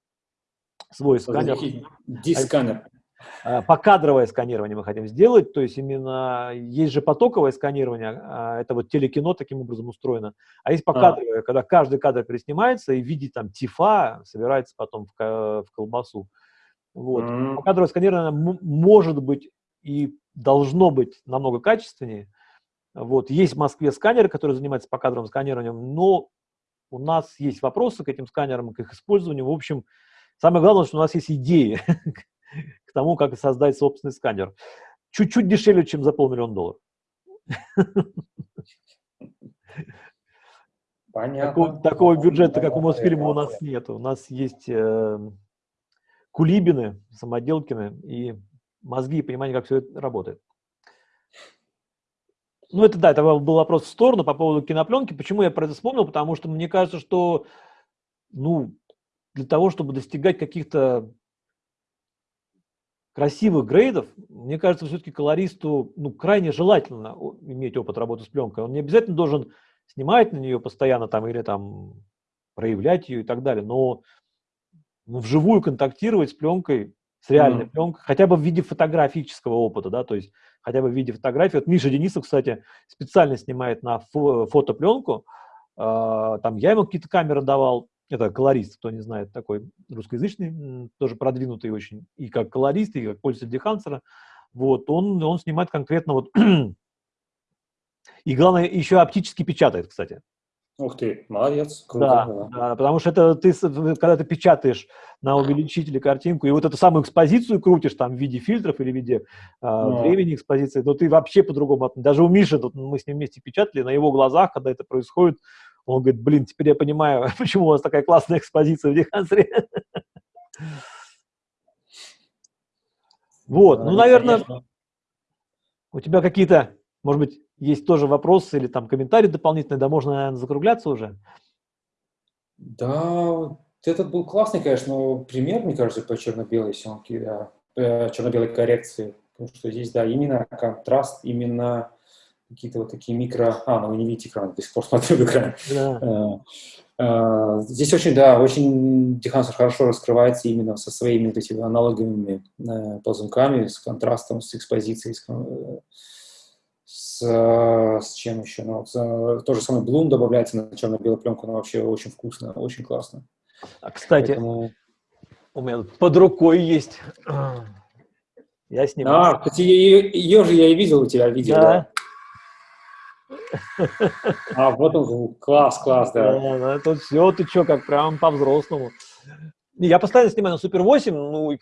свой сканер. Дисканер. Э, покадровое сканирование мы хотим сделать, то есть именно есть же потоковое сканирование, а, это вот телекино таким образом устроено, а есть покадровое, а. когда каждый кадр переснимается и в виде там TIFF а собирается потом в, в колбасу. Вот. Мм. Покадровое сканирование может быть и должно быть намного качественнее. Вот. Есть в Москве сканеры, которые занимаются покадровым сканированием, но у нас есть вопросы к этим сканерам, к их использованию. В общем, самое главное, что у нас есть идеи, к тому, как создать собственный сканер. Чуть-чуть дешевле, чем за полмиллиона долларов. Понятно. Такого, такого бюджета, как у Мосфильма, у нас нет. У нас есть э, кулибины, самоделкины и мозги и понимание, как все это работает. Ну, это да, это был вопрос в сторону по поводу кинопленки. Почему я про это вспомнил? Потому что мне кажется, что, ну, для того, чтобы достигать каких-то красивых грейдов, мне кажется, все-таки колористу ну, крайне желательно иметь опыт работы с пленкой. Он не обязательно должен снимать на нее постоянно там, или там проявлять ее и так далее, но ну, вживую контактировать с пленкой, с реальной mm. пленкой, хотя бы в виде фотографического опыта, да, то есть хотя бы в виде фотографии. Вот Миша Денисов, кстати, специально снимает на фо фотопленку, э, там я ему какие-то камеры давал, это колорист, кто не знает, такой русскоязычный, тоже продвинутый очень, и как колорист, и как пользователь Дехансера. Вот, он, он снимает конкретно вот... и главное, еще оптически печатает, кстати. Ух ты, молодец. Круто, да, да. да, потому что это ты, когда ты печатаешь на увеличителе картинку, и вот эту самую экспозицию крутишь там в виде фильтров или в виде э, времени экспозиции, но ты вообще по-другому, даже у Миши, тут мы с ним вместе печатали, на его глазах, когда это происходит, Он говорит, блин, теперь я понимаю, почему у вас такая классная экспозиция в Дехансере. Вот, ну, наверное, у тебя какие-то, может быть, есть тоже вопросы или там комментарии дополнительные, да можно, наверное, закругляться уже? Да, этот был классный, конечно, пример, мне кажется, по черно-белой съемке, да, э, черно-белой коррекции, потому что здесь, да, именно контраст, именно какие-то вот такие микро... А, ну вы не видите экран, до сих пор смотрю в экран. Да. Э, э, здесь очень, да, очень Дехансер хорошо раскрывается именно со своими вот этими аналоговыми ползунками, с контрастом, с экспозицией, с, с, с чем еще? Ну, вот, то же самое Bloom добавляется на черно-белую пленку, но вообще очень вкусно, очень классно. А, кстати, Поэтому... у меня под рукой есть. Я снимал. А, кстати, ее, ее же я и видел у тебя видео. Да. А, вот он, класс, класс, да. да ну, тут все, ты что, как прям по-взрослому. Я постоянно снимаю на Супер 8, ну, и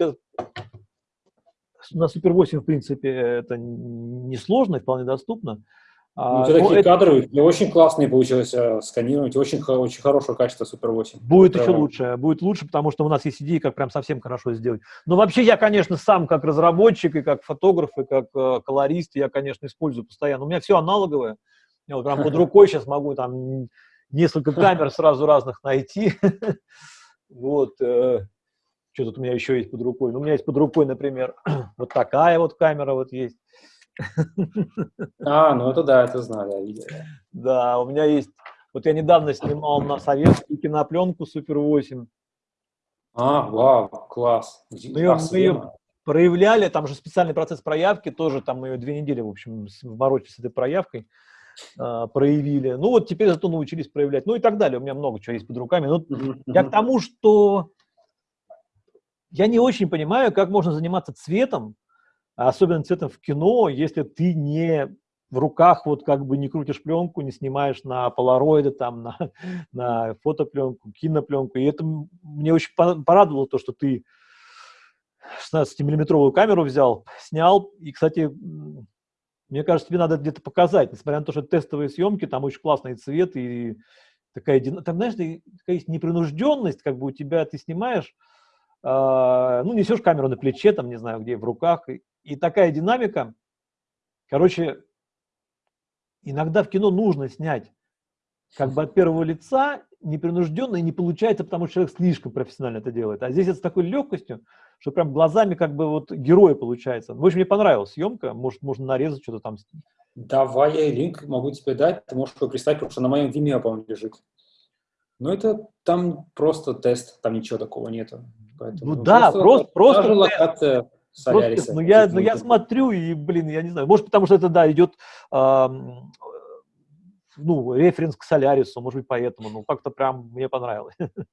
на Супер 8, в принципе, это несложно, вполне доступно. А, у тебя такие это... кадры, очень классные получилось э, сканировать, очень, очень хорошего качества Супер 8. Будет Прямо. еще лучше, будет лучше, потому что у нас есть идеи, как прям совсем хорошо сделать. Но вообще я, конечно, сам как разработчик и как фотограф, и как э, колорист, я, конечно, использую постоянно. У меня все аналоговое. Я вот прям под рукой сейчас могу там несколько камер сразу разных найти. Вот. Э, что тут у меня еще есть под рукой? Ну, у меня есть под рукой, например, вот такая вот камера вот есть. А, ну это да, это знаю, я видел. Да, у меня есть, вот я недавно снимал на советскую кинопленку Супер 8. А, вау, класс. Мы ее, мы ее проявляли, там же специальный процесс проявки, тоже там мы ее две недели, в общем, ворочали с этой проявкой, проявили. Ну вот теперь зато научились проявлять, ну и так далее. У меня много чего есть под руками. Но я к тому, что я не очень понимаю, как можно заниматься цветом, особенно цветом в кино, если ты не в руках вот как бы не крутишь пленку, не снимаешь на полароиды, там, на, на фотопленку, кинопленку. И это мне очень порадовало то, что ты 16-миллиметровую камеру взял, снял. И, кстати, мне кажется, тебе надо где-то показать, несмотря на то, что тестовые съемки, там очень классный цвет и такая, там, знаешь, такая есть непринужденность, как бы у тебя, ты снимаешь, э, ну, несешь камеру на плече, там, не знаю, где, в руках, и, и такая динамика, короче, иногда в кино нужно снять как бы от первого лица, непринужденно, и не получается, потому что человек слишком профессионально это делает. А здесь это с такой легкостью, что прям глазами как бы вот героя получается. В общем, мне понравилась съемка, может, можно нарезать что-то там. Давай я линк могу тебе дать, ты можешь его представить, потому что на моем Vimeo, по-моему, лежит. Ну, это там просто тест, там ничего такого нету. Поэтому, ну да, просто, просто, просто локация Соляриса. Ну я, ну я смотрю и, блин, я не знаю, может потому что это, да, идет э, ну, референс к Солярису, может быть, поэтому, ну, как-то прям мне понравилось.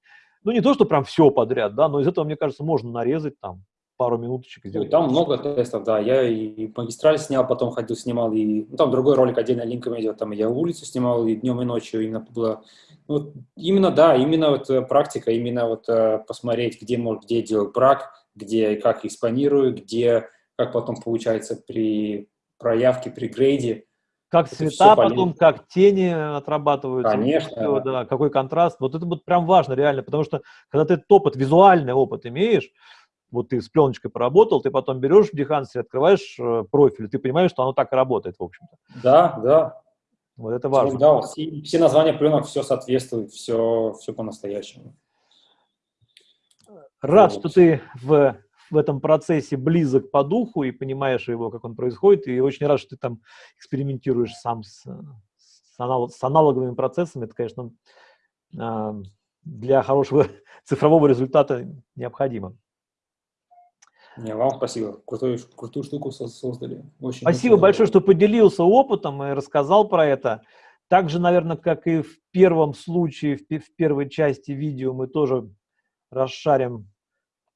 ну, не то, что прям все подряд, да, но из этого, мне кажется, можно нарезать там пару минуточек. Сделать. Там много тестов, да, я и магистраль снял, потом ходил, снимал, и ну, там другой ролик отдельно линками идет, там я улицу снимал, и днем, и ночью именно было, ну, именно, да, именно вот э, практика, именно вот э, посмотреть, где, может, где делать брак, где как экспонирую, где, как потом получается при проявке, при грейде, как это цвета потом, как тени отрабатываются. Конечно. Все, да, какой контраст. Вот это вот прям важно реально, потому что когда ты этот опыт, визуальный опыт имеешь, вот ты с пленочкой поработал, ты потом берешь в Behance, открываешь э, профиль, ты понимаешь, что оно так и работает, в общем-то. Да, да. Вот это важно. Да, все, все названия пленок, все соответствует, все, все по-настоящему. Рад, вот. что ты в в этом процессе близок по духу и понимаешь его, как он происходит, и очень рад, что ты там экспериментируешь сам с, с, анал, с аналоговыми процессами. Это, конечно, а, для хорошего цифрового результата необходимо. Не, вам спасибо. Крутую, крутую штуку создали. Очень спасибо большое, что поделился опытом и рассказал про это. Также, наверное, как и в первом случае, в первой части видео, мы тоже расшарим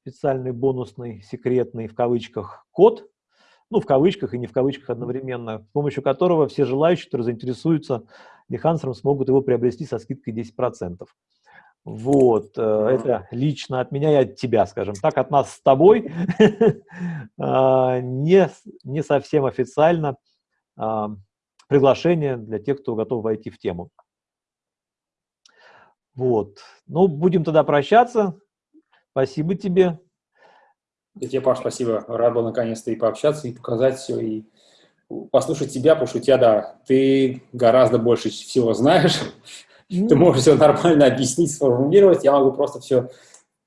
специальный бонусный, секретный, в кавычках, код, ну, в кавычках и не в кавычках одновременно, с помощью которого все желающие, которые заинтересуются Behance, смогут его приобрести со скидкой 10%. Вот, э, это лично от меня и от тебя, скажем так, от нас с тобой, а, не, не совсем официально а, приглашение для тех, кто готов войти в тему. Вот. Ну, будем тогда прощаться. Спасибо тебе. И тебе, Паш, спасибо. Рад был наконец-то и пообщаться, и показать все, и послушать тебя, потому что у тебя, да, ты гораздо больше всего знаешь. Ты можешь все нормально объяснить, сформулировать. Я могу просто все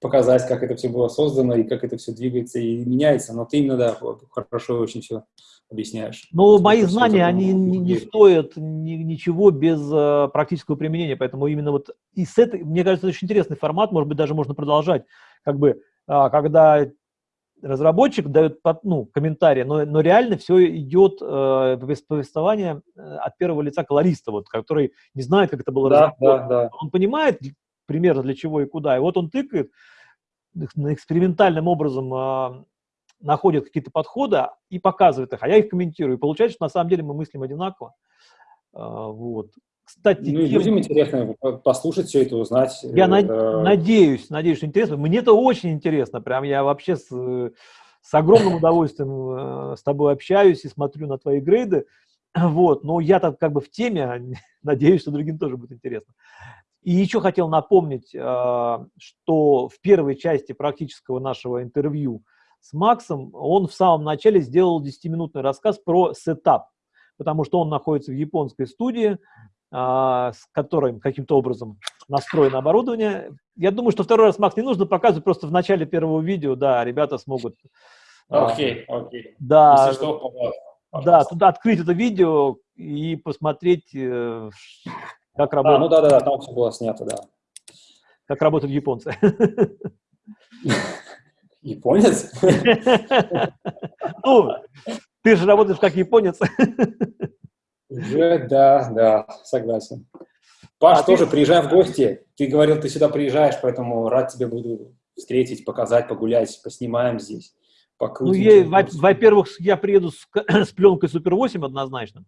показать, как это все было создано и как это все двигается и меняется. Но ты именно, да, хорошо очень все объясняешь. Ну, мои знания, они не, не стоят ни, ничего без э, практического применения, поэтому именно вот и с этой, мне кажется, это очень интересный формат, может быть, даже можно продолжать, как бы, э, когда разработчик дает ну, комментарии, но, но реально все идет э, повествование э, от первого лица колориста, вот, который не знает, как это было да, да, да. Он понимает примерно для чего и куда, и вот он тыкает экспериментальным образом э, находит какие-то подходы и показывает их, а я их комментирую. И получается, что на самом деле мы мыслим одинаково. А, вот. Кстати, ну, тем... людям интересно послушать все это, узнать. Я э... надеюсь, надеюсь, что интересно. Мне это очень интересно. Прям я вообще с, с огромным удовольствием э, с тобой общаюсь и смотрю на твои грейды. Вот, но я так как бы в теме, надеюсь, что другим тоже будет интересно. И еще хотел напомнить, э, что в первой части практического нашего интервью с Максом, он в самом начале сделал 10-минутный рассказ про сетап, потому что он находится в японской студии, а, с которой каким-то образом настроено оборудование. Я думаю, что второй раз, Макс, не нужно показывать, просто в начале первого видео, да, ребята смогут... А, окей, okay, окей. Okay. Да, Если что, пожалуйста. да, туда открыть это видео и посмотреть, э, как работает... А, ну да-да-да, там все было снято, да. Как работают японцы. Японец? Ну, ты же работаешь как японец. Уже, да, да, согласен. Паш, а тоже ты... приезжай в гости. Ты говорил, ты сюда приезжаешь, поэтому рад тебе буду встретить, показать, погулять, поснимаем здесь. Ну, я, во-первых, я приеду с, с пленкой Супер 8 однозначно.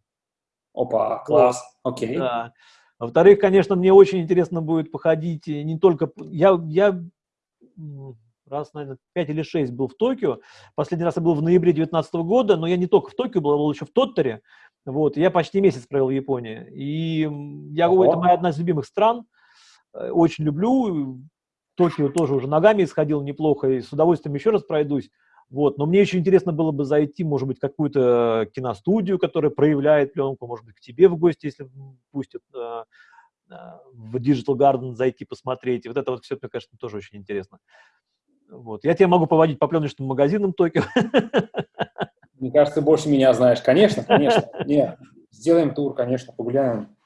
Опа, класс, окей. Да. Во-вторых, конечно, мне очень интересно будет походить не только... Я, я раз, наверное, 5 или 6 был в Токио. Последний раз я был в ноябре 2019 года, но я не только в Токио был, я был еще в Тоттере. Вот, я почти месяц провел в Японии. И я говорю, это моя одна из любимых стран. Э, очень люблю. Токио тоже уже ногами исходил неплохо, и с удовольствием еще раз пройдусь. Вот. Но мне еще интересно было бы зайти, может быть, какую-то киностудию, которая проявляет пленку, может быть, к тебе в гости, если пустят э, э, в Digital Garden зайти посмотреть. И вот это вот все, мне кажется, тоже очень интересно. Вот. Я тебя могу поводить по пленочным магазинам Токио. Мне кажется, ты больше меня знаешь. Конечно, конечно. Нет, сделаем тур, конечно, погуляем.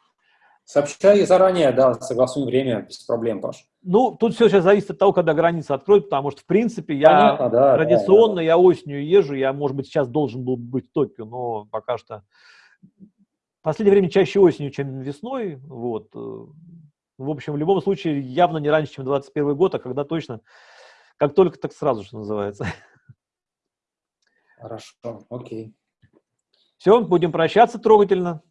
Сообщай заранее, да, согласуем время, без проблем, Паш. Ну, тут все сейчас зависит от того, когда границы откроют, потому что, в принципе, я Понятно, да, традиционно, да, да. я осенью езжу, я, может быть, сейчас должен был быть в Токио, но пока что... В последнее время чаще осенью, чем весной, вот. В общем, в любом случае, явно не раньше, чем 21 год, а когда точно как только, так сразу, что называется. Хорошо, окей. Все, будем прощаться трогательно.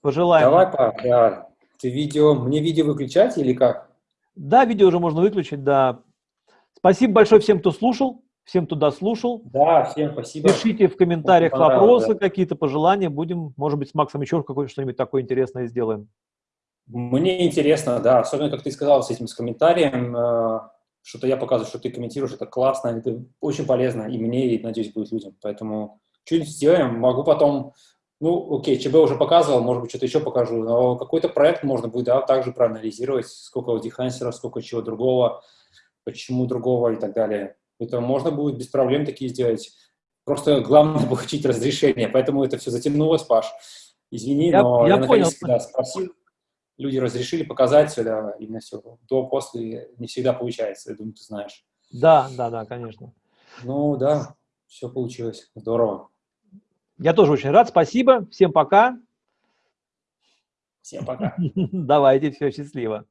Пожелаем. Давай, пап, да. Ты видео, мне видео выключать или как? Да, видео уже можно выключить, да. Спасибо большое всем, кто слушал, всем, кто дослушал. Да, всем спасибо. Пишите в комментариях вопросы, да. какие-то пожелания. Будем, может быть, с Максом еще что-нибудь такое интересное сделаем. Мне интересно, да, особенно, как ты сказал, с этим с комментарием, э, что-то я показываю, что ты комментируешь, это классно, это очень полезно и мне, и, надеюсь, будет людям. Поэтому что-нибудь сделаем, могу потом, ну, окей, ЧБ уже показывал, может быть, что-то еще покажу, но какой-то проект можно будет, да, также проанализировать, сколько дехансеров, сколько чего другого, почему другого и так далее. Это можно будет без проблем такие сделать. Просто главное получить разрешение, поэтому это все затянулось, Паш. Извини, я, но я, я наконец да, спросил люди разрешили показать да, именно все. До, после не всегда получается, я думаю, ты знаешь. Да, да, да, конечно. Ну да, все получилось. Здорово. Я тоже очень рад. Спасибо. Всем пока. Всем пока. Давайте, все, счастливо.